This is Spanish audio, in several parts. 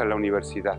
a la universidad.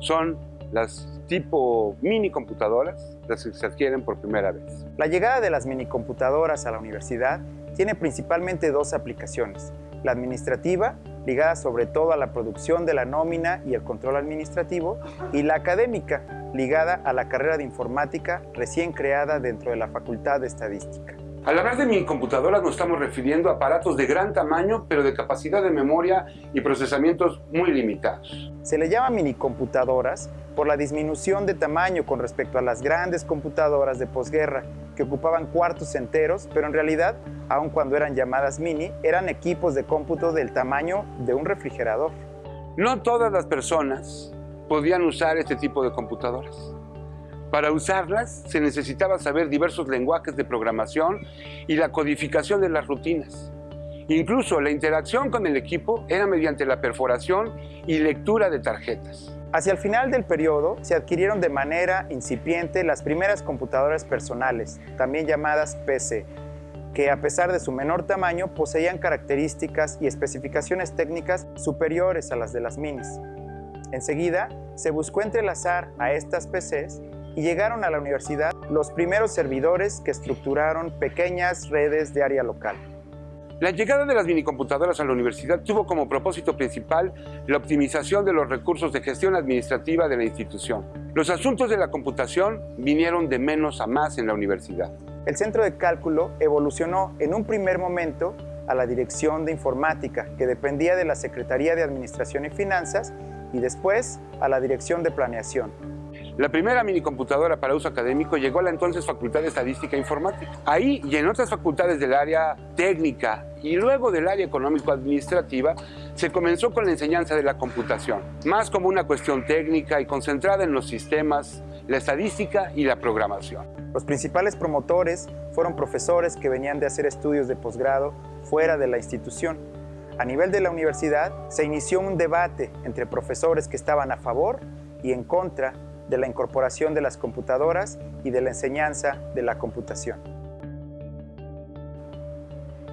Son las tipo mini computadoras, las que se adquieren por primera vez. La llegada de las mini computadoras a la universidad tiene principalmente dos aplicaciones. La administrativa, ligada sobre todo a la producción de la nómina y el control administrativo, y la académica, ligada a la carrera de informática recién creada dentro de la Facultad de Estadística. Al hablar de minicomputadoras nos estamos refiriendo a aparatos de gran tamaño, pero de capacidad de memoria y procesamientos muy limitados. Se le llama minicomputadoras por la disminución de tamaño con respecto a las grandes computadoras de posguerra, que ocupaban cuartos enteros, pero en realidad, aun cuando eran llamadas mini, eran equipos de cómputo del tamaño de un refrigerador. No todas las personas podían usar este tipo de computadoras. Para usarlas se necesitaba saber diversos lenguajes de programación y la codificación de las rutinas. Incluso la interacción con el equipo era mediante la perforación y lectura de tarjetas. Hacia el final del periodo se adquirieron de manera incipiente las primeras computadoras personales, también llamadas PC, que a pesar de su menor tamaño poseían características y especificaciones técnicas superiores a las de las minis. Enseguida, se buscó entrelazar a estas PCs y llegaron a la universidad los primeros servidores que estructuraron pequeñas redes de área local. La llegada de las minicomputadoras a la universidad tuvo como propósito principal la optimización de los recursos de gestión administrativa de la institución. Los asuntos de la computación vinieron de menos a más en la universidad. El centro de cálculo evolucionó en un primer momento a la Dirección de Informática, que dependía de la Secretaría de Administración y Finanzas, y después a la Dirección de Planeación. La primera minicomputadora para uso académico llegó a la entonces Facultad de Estadística e Informática. Ahí y en otras facultades del área técnica y luego del área económico-administrativa se comenzó con la enseñanza de la computación, más como una cuestión técnica y concentrada en los sistemas, la estadística y la programación. Los principales promotores fueron profesores que venían de hacer estudios de posgrado fuera de la institución. A nivel de la universidad se inició un debate entre profesores que estaban a favor y en contra de la incorporación de las computadoras y de la enseñanza de la computación.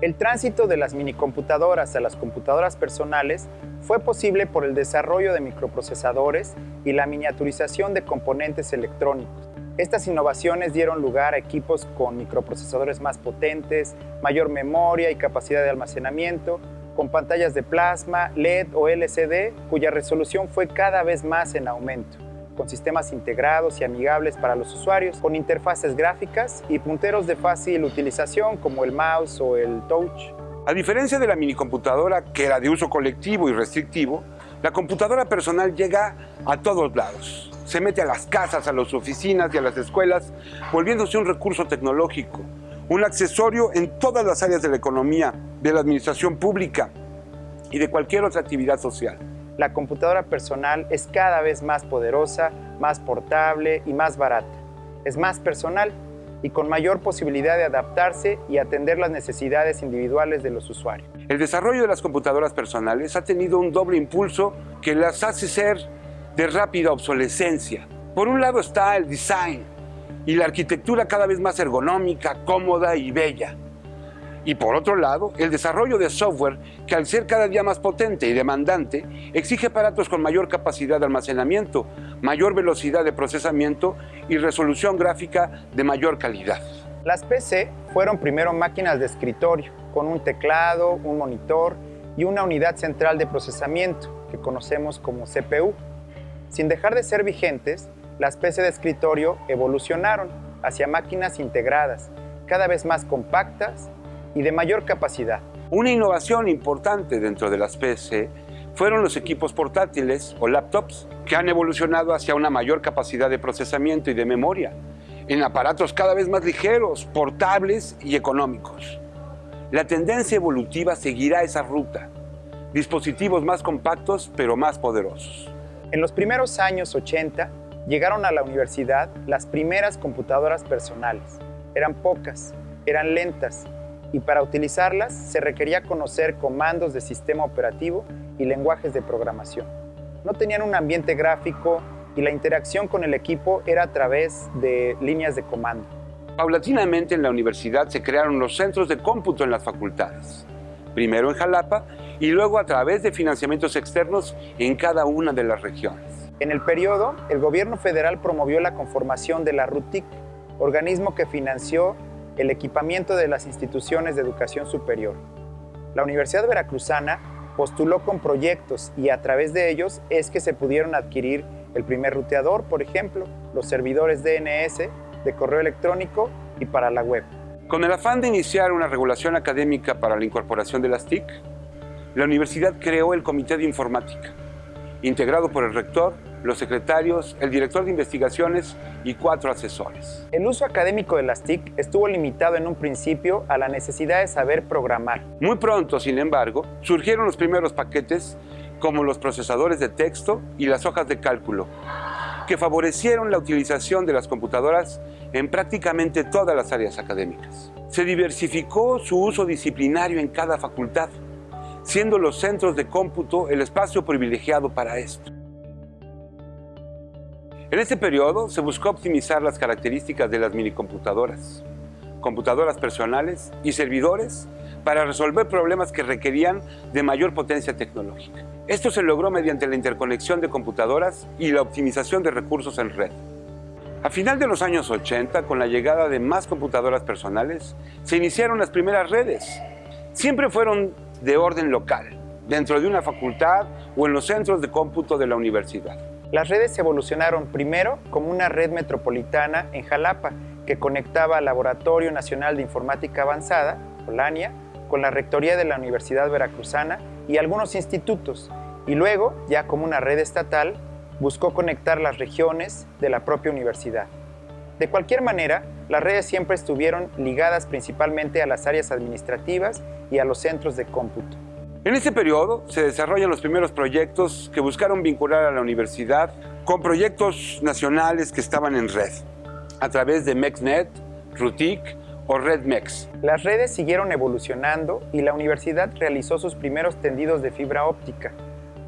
El tránsito de las minicomputadoras a las computadoras personales fue posible por el desarrollo de microprocesadores y la miniaturización de componentes electrónicos. Estas innovaciones dieron lugar a equipos con microprocesadores más potentes, mayor memoria y capacidad de almacenamiento, con pantallas de plasma, LED o LCD, cuya resolución fue cada vez más en aumento con sistemas integrados y amigables para los usuarios, con interfaces gráficas y punteros de fácil utilización como el mouse o el touch. A diferencia de la minicomputadora, que era de uso colectivo y restrictivo, la computadora personal llega a todos lados. Se mete a las casas, a las oficinas y a las escuelas, volviéndose un recurso tecnológico, un accesorio en todas las áreas de la economía, de la administración pública y de cualquier otra actividad social la computadora personal es cada vez más poderosa, más portable y más barata. Es más personal y con mayor posibilidad de adaptarse y atender las necesidades individuales de los usuarios. El desarrollo de las computadoras personales ha tenido un doble impulso que las hace ser de rápida obsolescencia. Por un lado está el design y la arquitectura cada vez más ergonómica, cómoda y bella. Y por otro lado, el desarrollo de software que al ser cada día más potente y demandante, exige aparatos con mayor capacidad de almacenamiento, mayor velocidad de procesamiento y resolución gráfica de mayor calidad. Las PC fueron primero máquinas de escritorio, con un teclado, un monitor y una unidad central de procesamiento, que conocemos como CPU. Sin dejar de ser vigentes, las PC de escritorio evolucionaron hacia máquinas integradas, cada vez más compactas y de mayor capacidad. Una innovación importante dentro de las PC fueron los equipos portátiles o laptops que han evolucionado hacia una mayor capacidad de procesamiento y de memoria en aparatos cada vez más ligeros, portables y económicos. La tendencia evolutiva seguirá esa ruta, dispositivos más compactos pero más poderosos. En los primeros años 80 llegaron a la universidad las primeras computadoras personales. Eran pocas, eran lentas y para utilizarlas se requería conocer comandos de sistema operativo y lenguajes de programación. No tenían un ambiente gráfico y la interacción con el equipo era a través de líneas de comando. Paulatinamente en la universidad se crearon los centros de cómputo en las facultades. Primero en Jalapa y luego a través de financiamientos externos en cada una de las regiones. En el periodo, el gobierno federal promovió la conformación de la RUTIC, organismo que financió el equipamiento de las instituciones de educación superior. La Universidad Veracruzana postuló con proyectos y a través de ellos es que se pudieron adquirir el primer ruteador, por ejemplo, los servidores DNS de correo electrónico y para la web. Con el afán de iniciar una regulación académica para la incorporación de las TIC, la universidad creó el Comité de Informática, integrado por el rector, los secretarios, el director de investigaciones y cuatro asesores. El uso académico de las TIC estuvo limitado en un principio a la necesidad de saber programar. Muy pronto, sin embargo, surgieron los primeros paquetes como los procesadores de texto y las hojas de cálculo, que favorecieron la utilización de las computadoras en prácticamente todas las áreas académicas. Se diversificó su uso disciplinario en cada facultad, siendo los centros de cómputo el espacio privilegiado para esto. En este periodo se buscó optimizar las características de las minicomputadoras, computadoras personales y servidores para resolver problemas que requerían de mayor potencia tecnológica. Esto se logró mediante la interconexión de computadoras y la optimización de recursos en red. A final de los años 80, con la llegada de más computadoras personales, se iniciaron las primeras redes. Siempre fueron de orden local, dentro de una facultad o en los centros de cómputo de la universidad. Las redes evolucionaron primero como una red metropolitana en Jalapa, que conectaba al Laboratorio Nacional de Informática Avanzada, Polania, con la Rectoría de la Universidad Veracruzana y algunos institutos, y luego, ya como una red estatal, buscó conectar las regiones de la propia universidad. De cualquier manera, las redes siempre estuvieron ligadas principalmente a las áreas administrativas y a los centros de cómputo. En este periodo se desarrollan los primeros proyectos que buscaron vincular a la universidad con proyectos nacionales que estaban en red, a través de MEXNet, RUTIC o RedMex. Las redes siguieron evolucionando y la universidad realizó sus primeros tendidos de fibra óptica,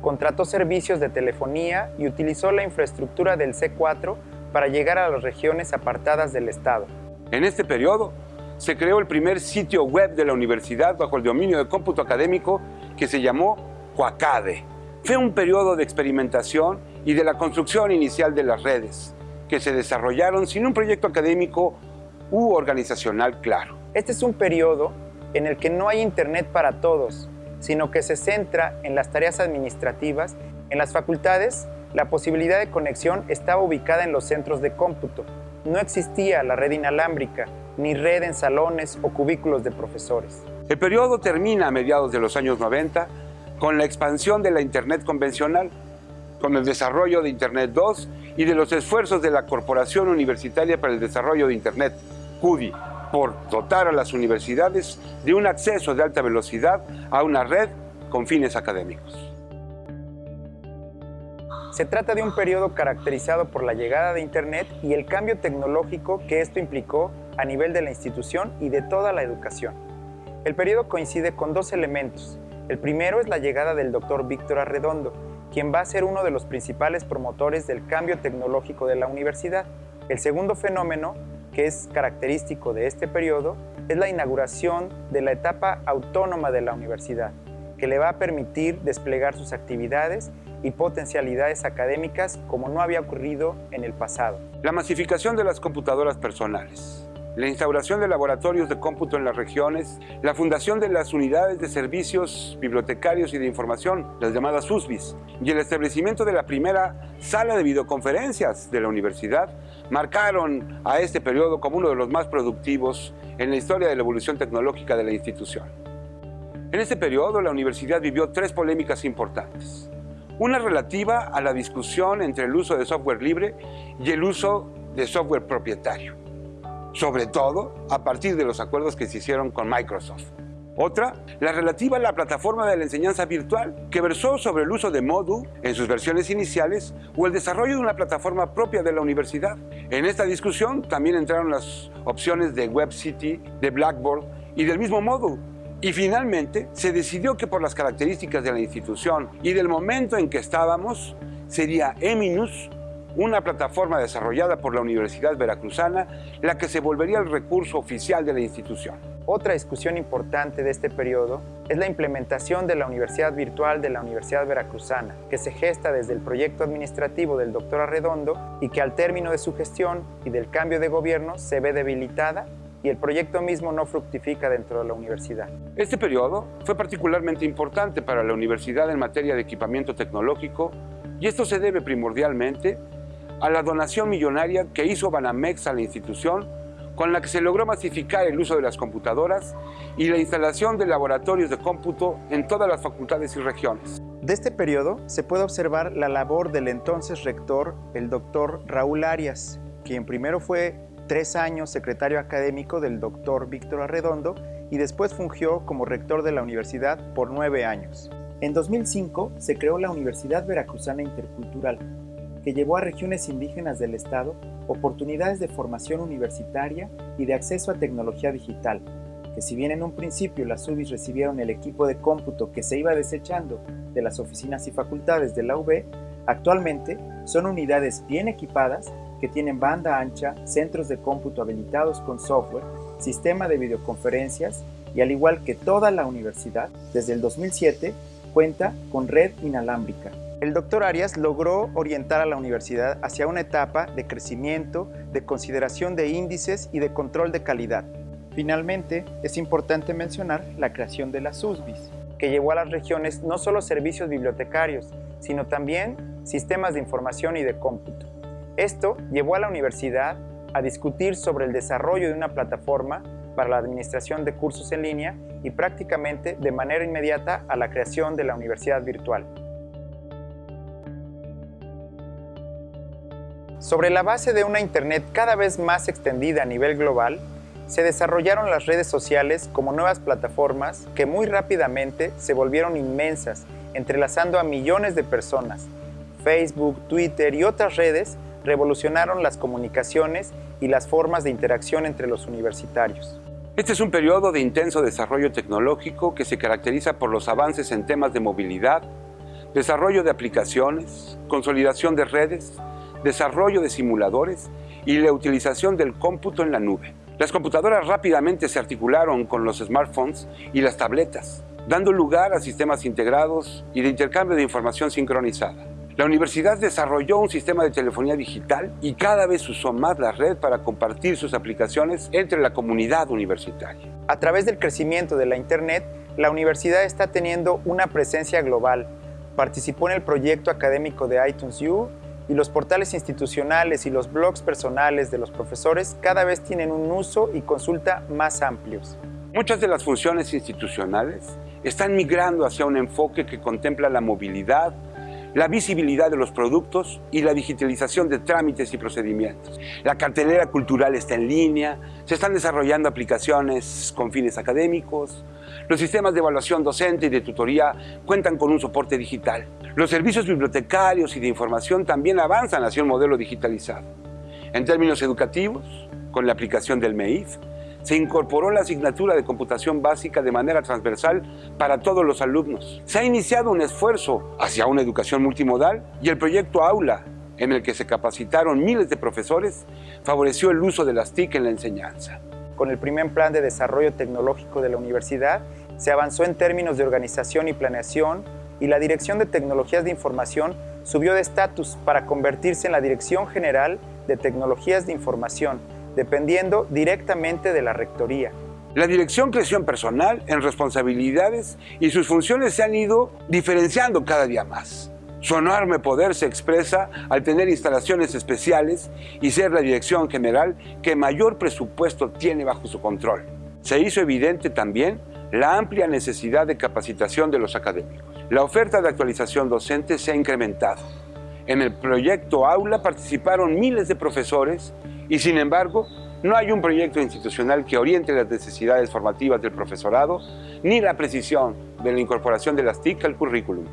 contrató servicios de telefonía y utilizó la infraestructura del C4 para llegar a las regiones apartadas del Estado. En este periodo se creó el primer sitio web de la universidad bajo el dominio de cómputo académico que se llamó Coacade. Fue un periodo de experimentación y de la construcción inicial de las redes, que se desarrollaron sin un proyecto académico u organizacional claro. Este es un periodo en el que no hay Internet para todos, sino que se centra en las tareas administrativas. En las facultades, la posibilidad de conexión estaba ubicada en los centros de cómputo. No existía la red inalámbrica, ni red en salones o cubículos de profesores. El periodo termina a mediados de los años 90 con la expansión de la Internet convencional, con el desarrollo de Internet 2 y de los esfuerzos de la Corporación Universitaria para el Desarrollo de Internet, CUDI, por dotar a las universidades de un acceso de alta velocidad a una red con fines académicos. Se trata de un periodo caracterizado por la llegada de Internet y el cambio tecnológico que esto implicó a nivel de la institución y de toda la educación. El periodo coincide con dos elementos. El primero es la llegada del doctor Víctor Arredondo, quien va a ser uno de los principales promotores del cambio tecnológico de la universidad. El segundo fenómeno que es característico de este periodo es la inauguración de la etapa autónoma de la universidad, que le va a permitir desplegar sus actividades y potencialidades académicas como no había ocurrido en el pasado. La masificación de las computadoras personales la instauración de laboratorios de cómputo en las regiones, la fundación de las unidades de servicios bibliotecarios y de información, las llamadas USBIS, y el establecimiento de la primera sala de videoconferencias de la universidad marcaron a este periodo como uno de los más productivos en la historia de la evolución tecnológica de la institución. En este periodo, la universidad vivió tres polémicas importantes. Una relativa a la discusión entre el uso de software libre y el uso de software propietario sobre todo a partir de los acuerdos que se hicieron con Microsoft. Otra, la relativa a la plataforma de la enseñanza virtual, que versó sobre el uso de Moodle en sus versiones iniciales o el desarrollo de una plataforma propia de la universidad. En esta discusión también entraron las opciones de WebCity, de Blackboard y del mismo Moodle. Y finalmente se decidió que por las características de la institución y del momento en que estábamos, sería Eminus una plataforma desarrollada por la Universidad Veracruzana, la que se volvería el recurso oficial de la institución. Otra discusión importante de este periodo es la implementación de la Universidad Virtual de la Universidad Veracruzana, que se gesta desde el proyecto administrativo del doctor Arredondo y que al término de su gestión y del cambio de gobierno se ve debilitada y el proyecto mismo no fructifica dentro de la universidad. Este periodo fue particularmente importante para la universidad en materia de equipamiento tecnológico y esto se debe primordialmente a la donación millonaria que hizo Banamex a la institución con la que se logró masificar el uso de las computadoras y la instalación de laboratorios de cómputo en todas las facultades y regiones. De este periodo se puede observar la labor del entonces rector, el doctor Raúl Arias, quien primero fue tres años secretario académico del doctor Víctor Arredondo y después fungió como rector de la universidad por nueve años. En 2005 se creó la Universidad Veracruzana Intercultural, que llevó a regiones indígenas del Estado oportunidades de formación universitaria y de acceso a tecnología digital, que si bien en un principio las UBIs recibieron el equipo de cómputo que se iba desechando de las oficinas y facultades de la UB, actualmente son unidades bien equipadas que tienen banda ancha, centros de cómputo habilitados con software, sistema de videoconferencias y al igual que toda la universidad, desde el 2007 cuenta con red inalámbrica, el doctor Arias logró orientar a la universidad hacia una etapa de crecimiento, de consideración de índices y de control de calidad. Finalmente, es importante mencionar la creación de las USBIS, que llevó a las regiones no solo servicios bibliotecarios, sino también sistemas de información y de cómputo. Esto llevó a la universidad a discutir sobre el desarrollo de una plataforma para la administración de cursos en línea y prácticamente de manera inmediata a la creación de la universidad virtual. Sobre la base de una Internet cada vez más extendida a nivel global, se desarrollaron las redes sociales como nuevas plataformas que muy rápidamente se volvieron inmensas, entrelazando a millones de personas. Facebook, Twitter y otras redes revolucionaron las comunicaciones y las formas de interacción entre los universitarios. Este es un periodo de intenso desarrollo tecnológico que se caracteriza por los avances en temas de movilidad, desarrollo de aplicaciones, consolidación de redes, desarrollo de simuladores y la utilización del cómputo en la nube. Las computadoras rápidamente se articularon con los smartphones y las tabletas, dando lugar a sistemas integrados y de intercambio de información sincronizada. La universidad desarrolló un sistema de telefonía digital y cada vez usó más la red para compartir sus aplicaciones entre la comunidad universitaria. A través del crecimiento de la Internet, la universidad está teniendo una presencia global. Participó en el proyecto académico de iTunes U y los portales institucionales y los blogs personales de los profesores cada vez tienen un uso y consulta más amplios. Muchas de las funciones institucionales están migrando hacia un enfoque que contempla la movilidad, la visibilidad de los productos y la digitalización de trámites y procedimientos. La cartelera cultural está en línea, se están desarrollando aplicaciones con fines académicos, los sistemas de evaluación docente y de tutoría cuentan con un soporte digital. Los servicios bibliotecarios y de información también avanzan hacia un modelo digitalizado. En términos educativos, con la aplicación del MEIF, se incorporó la asignatura de computación básica de manera transversal para todos los alumnos. Se ha iniciado un esfuerzo hacia una educación multimodal y el proyecto Aula, en el que se capacitaron miles de profesores, favoreció el uso de las TIC en la enseñanza. Con el primer plan de desarrollo tecnológico de la universidad, se avanzó en términos de organización y planeación y la Dirección de Tecnologías de Información subió de estatus para convertirse en la Dirección General de Tecnologías de Información, dependiendo directamente de la Rectoría. La dirección creció en personal, en responsabilidades y sus funciones se han ido diferenciando cada día más. Su enorme poder se expresa al tener instalaciones especiales y ser la dirección general que mayor presupuesto tiene bajo su control. Se hizo evidente también la amplia necesidad de capacitación de los académicos. La oferta de actualización docente se ha incrementado. En el proyecto Aula participaron miles de profesores y sin embargo no hay un proyecto institucional que oriente las necesidades formativas del profesorado ni la precisión de la incorporación de las TIC al currículum.